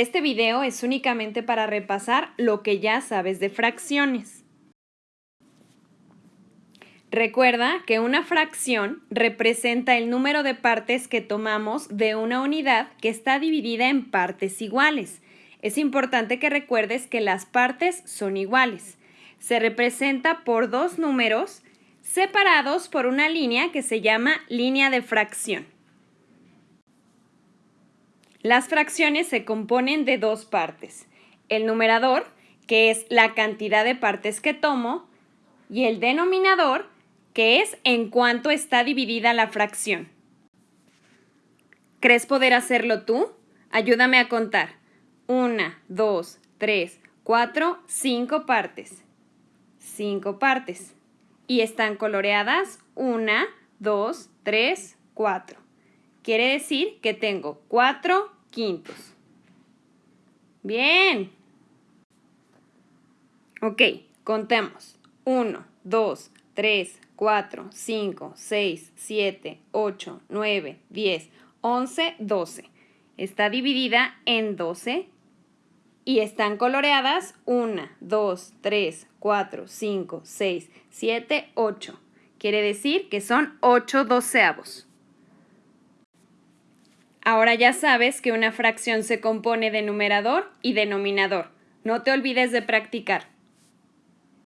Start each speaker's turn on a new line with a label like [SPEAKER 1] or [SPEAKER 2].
[SPEAKER 1] Este video es únicamente para repasar lo que ya sabes de fracciones. Recuerda que una fracción representa el número de partes que tomamos de una unidad que está dividida en partes iguales. Es importante que recuerdes que las partes son iguales. Se representa por dos números separados por una línea que se llama línea de fracción. Las fracciones se componen de dos partes. El numerador, que es la cantidad de partes que tomo, y el denominador, que es en cuánto está dividida la fracción. ¿Crees poder hacerlo tú? Ayúdame a contar. Una, dos, tres, cuatro, cinco partes. Cinco partes. Y están coloreadas una, dos, tres, cuatro. Quiere decir que tengo 4 quintos. Bien. Ok, contemos. 1, 2, 3, 4, 5, 6, 7, 8, 9, 10, 11, 12. Está dividida en 12 y están coloreadas 1, 2, 3, 4, 5, 6, 7, 8. Quiere decir que son 8 doceavos. Ahora ya sabes que una fracción se compone de numerador y denominador. No te olvides de practicar.